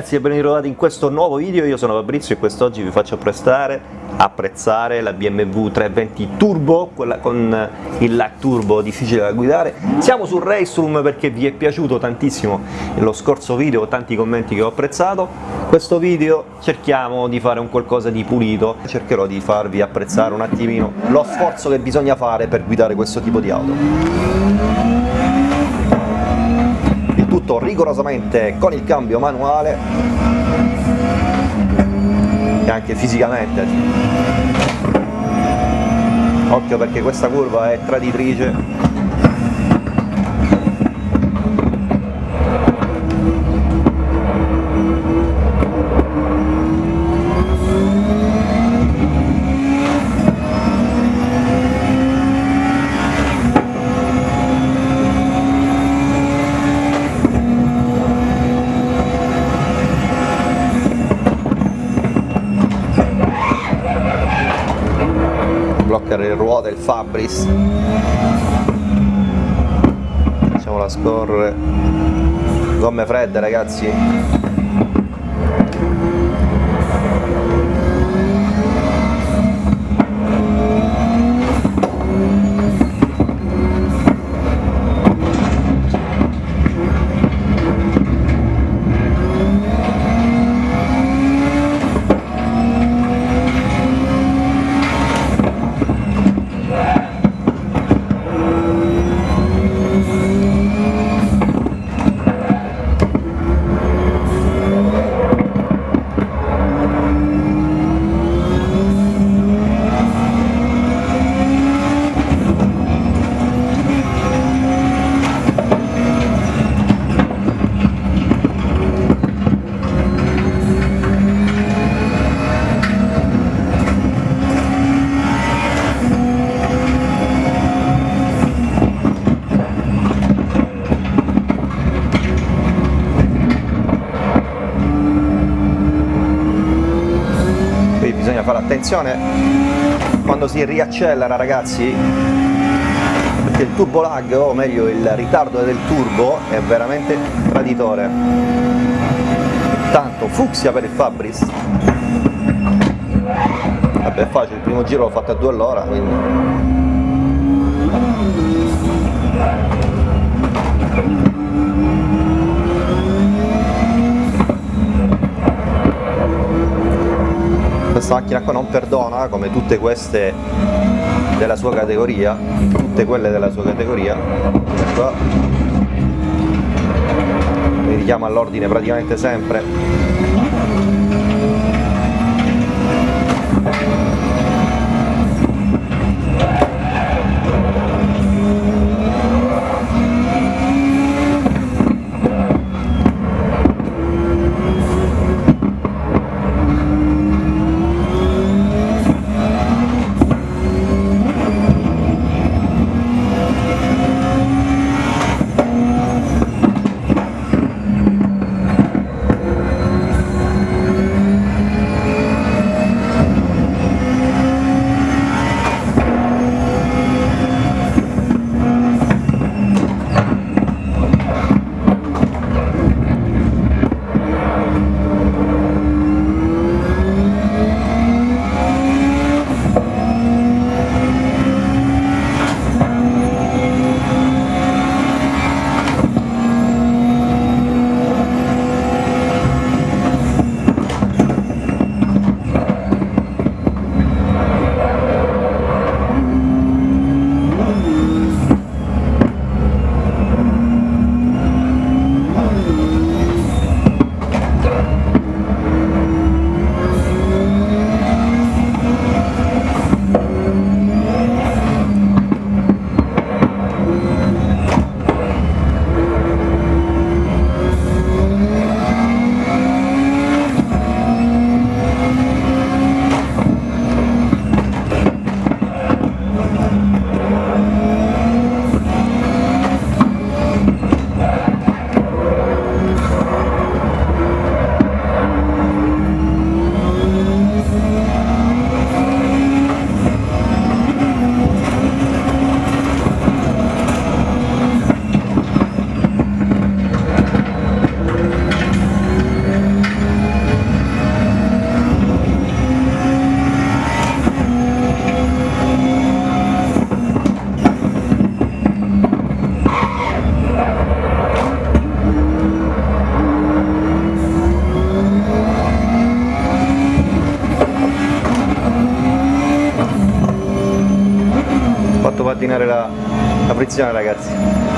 ragazzi e ben ritrovati in questo nuovo video, io sono Fabrizio e quest'oggi vi faccio apprezzare, apprezzare la BMW 320 Turbo, quella con il lag turbo difficile da guidare. Siamo sul Race perché vi è piaciuto tantissimo lo scorso video, tanti commenti che ho apprezzato. Questo video cerchiamo di fare un qualcosa di pulito, cercherò di farvi apprezzare un attimino lo sforzo che bisogna fare per guidare questo tipo di auto tutto rigorosamente con il cambio manuale e anche fisicamente. Occhio perché questa curva è traditrice il Fabris. Facciamola scorrere. Gomme fredde ragazzi bisogna fare attenzione. Quando si riaccelera ragazzi perché il turbo lag o meglio il ritardo del turbo è veramente traditore. Tanto fucsia per il Fabris. Vabbè è facile, il primo giro l'ho fatto a 2 all'ora quindi questa macchina qua non perdona come tutte queste della sua categoria tutte quelle della sua categoria. Qua mi richiama all'ordine praticamente sempre pattinare la, la frizione ragazzi.